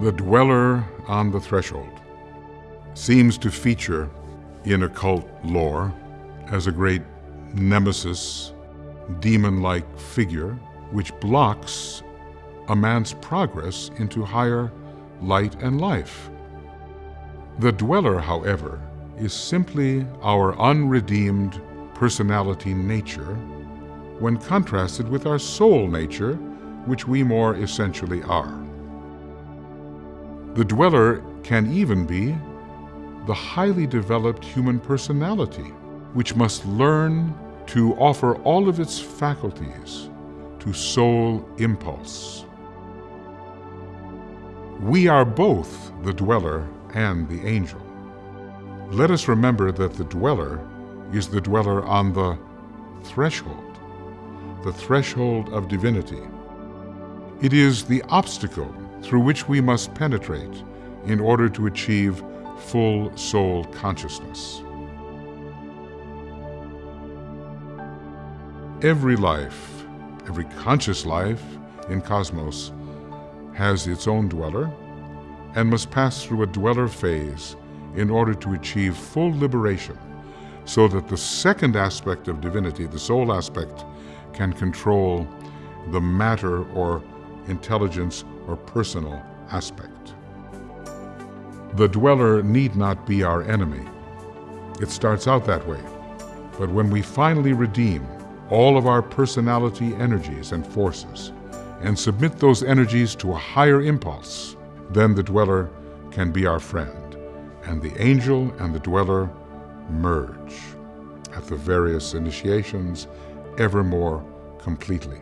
The dweller on the threshold seems to feature in occult lore as a great nemesis, demon like figure which blocks a man's progress into higher light and life. The dweller, however, is simply our unredeemed personality nature when contrasted with our soul nature, which we more essentially are. The dweller can even be the highly developed human personality, which must learn to offer all of its faculties to soul impulse. We are both the dweller and the angel. Let us remember that the dweller is the dweller on the threshold, the threshold of divinity. It is the obstacle through which we must penetrate in order to achieve full soul consciousness. Every life, every conscious life in cosmos has its own dweller and must pass through a dweller phase in order to achieve full liberation so that the second aspect of divinity, the soul aspect, can control the matter or intelligence or personal aspect. The dweller need not be our enemy. It starts out that way. But when we finally redeem all of our personality energies and forces and submit those energies to a higher impulse, then the dweller can be our friend, and the angel and the dweller merge at the various initiations ever more completely.